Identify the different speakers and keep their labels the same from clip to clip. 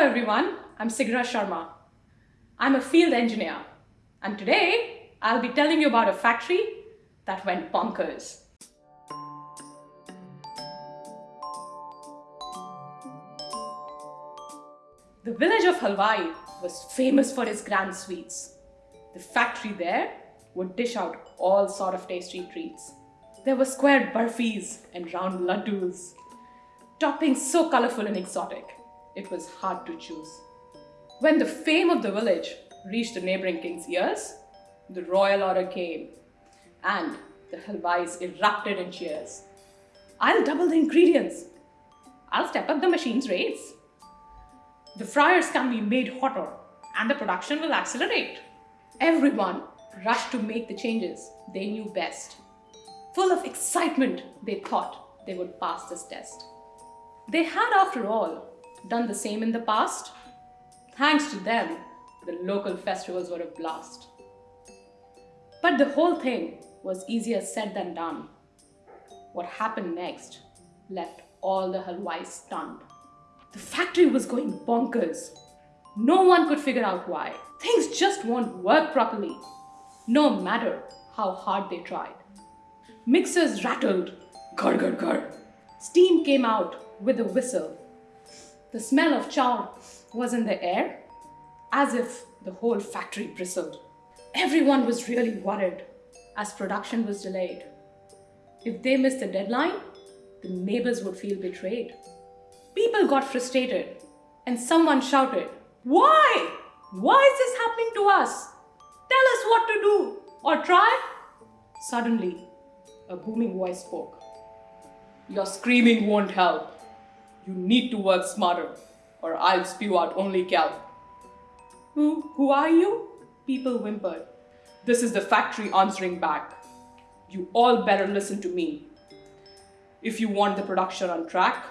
Speaker 1: everyone, I'm Sigra Sharma. I'm a field engineer and today I'll be telling you about a factory that went bonkers. The village of Halwai was famous for its grand sweets. The factory there would dish out all sort of tasty treats. There were square burfis and round laddus, toppings so colorful and exotic, it was hard to choose. When the fame of the village reached the neighboring king's ears, the royal order came and the halwais erupted in cheers. I'll double the ingredients. I'll step up the machine's rates. The fryers can be made hotter and the production will accelerate. Everyone rushed to make the changes they knew best. Full of excitement, they thought they would pass this test. They had, after all, done the same in the past. Thanks to them, the local festivals were a blast. But the whole thing was easier said than done. What happened next left all the halwais stunned. The factory was going bonkers. No one could figure out why. Things just won't work properly, no matter how hard they tried. Mixers rattled, gur gur gur. Steam came out with a whistle. The smell of char was in the air, as if the whole factory bristled. Everyone was really worried as production was delayed. If they missed the deadline, the neighbors would feel betrayed. People got frustrated and someone shouted, Why? Why is this happening to us? Tell us what to do or try. Suddenly, a booming voice spoke. Your screaming won't help. You need to work smarter or I'll spew out only kelp. Who, who are you? People whimpered. This is the factory answering back. You all better listen to me. If you want the production on track,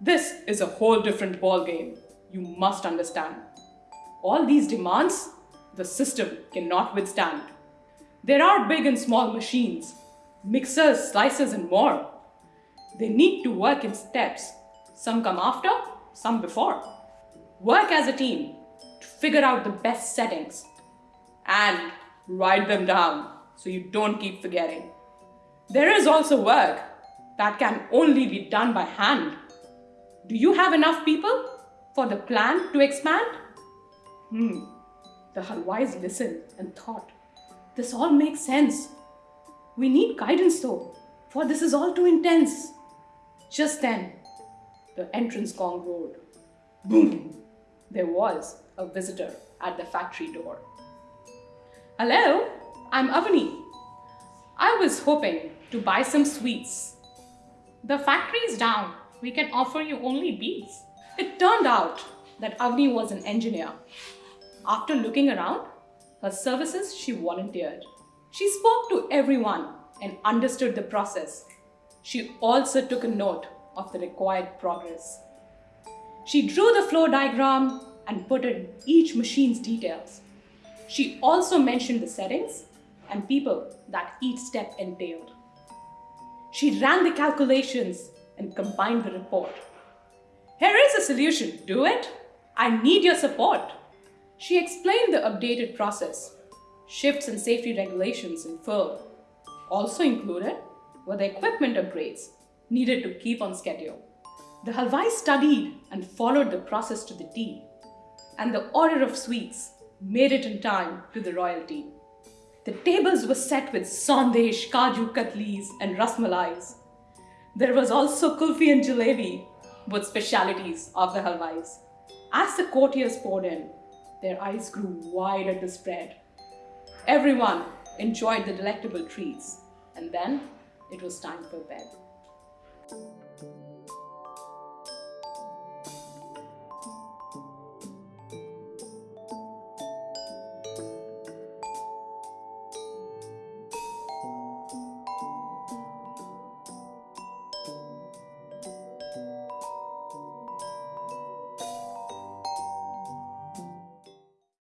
Speaker 1: this is a whole different ballgame. You must understand. All these demands, the system cannot withstand. There are big and small machines, mixers, slicers, and more. They need to work in steps. Some come after, some before. Work as a team to figure out the best settings and write them down so you don't keep forgetting. There is also work that can only be done by hand do you have enough people for the plan to expand? Hmm. The Halwais listened and thought, this all makes sense. We need guidance though, for this is all too intense. Just then, the entrance gong roared. Boom! There was a visitor at the factory door. Hello, I'm Avani. I was hoping to buy some sweets. The factory is down we can offer you only bees. It turned out that Avni was an engineer. After looking around, her services she volunteered. She spoke to everyone and understood the process. She also took a note of the required progress. She drew the flow diagram and put in each machine's details. She also mentioned the settings and people that each step entailed. She ran the calculations and combine the report. Here is a solution, do it. I need your support. She explained the updated process. Shifts and safety regulations in full. Also included were the equipment upgrades needed to keep on schedule. The Halwai studied and followed the process to the T, and the order of sweets made it in time to the royalty. The tables were set with sandesh, kaju katlis, and rasmalais, there was also kulfi and jalebi, both specialities of the halwais. As the courtiers poured in, their eyes grew wide at the spread. Everyone enjoyed the delectable treats, and then it was time for bed. Thank you.